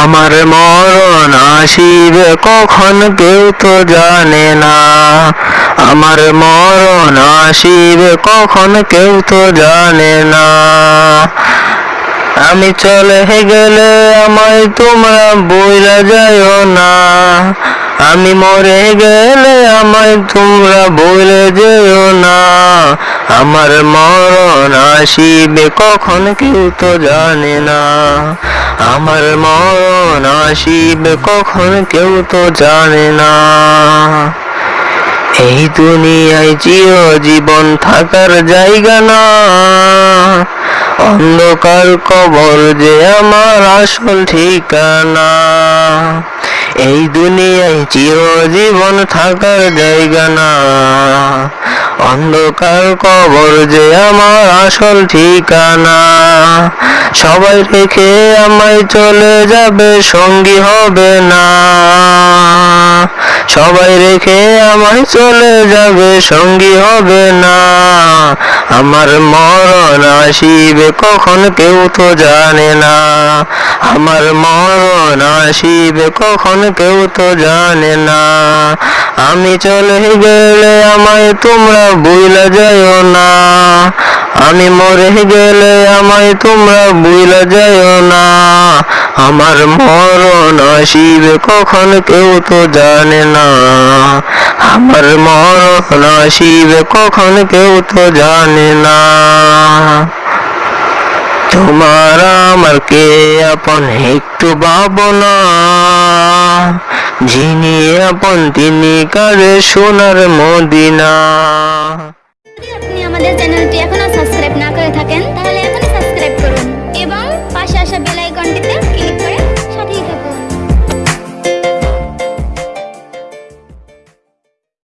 আমার মরণ আসিবে কখন কেউ তো জানে না। আমার মরণ আসিবে কখন কেউ তো জানে না। আমি চলে গেলে আমায় তোমরা বইলা যাইও না। আমি মরে গেলে আমায় তোমরা বলে যেও না। আমার মরণ আসিবে কখন কেউ তো জানে না। আমার মরণ আসিবে কখন কেউ তো জানে না। এই দুনিয়ায় চির জীবন থাকার জায়গা না। অন্ধকার কবর যে আমার আসল ঠিকানা। এই দুনিয়ায় চিরজীবন থাকার জায়গা না। অন্ধকার কবর যে আমার আসল ঠিকানা। সবাই রেখে আমায় চলে যাবে, সঙ্গী হবে না। সবাই রেখে আমায় চলে যাবে, সঙ্গী হবে না। আমার মরণ আসিবে কখন কেউ তো জানে না। আমার মরণ আসিবে কখন কেউ তো জানে না। আমি চলে গেলে আমায় তোমরা বুইলা যাইও না। আমি মরে গেলে আমায় তোমরা বুইলা যাইও না। আমার মরণ আসিবে কখন কেউ তো জানে না। আমার মরণ আসিবে কখন কেউ তো জানে না তোমার আমার কে আপন একটু ভাবনা যিনি আপন তিনি কারে সোনার মদিনা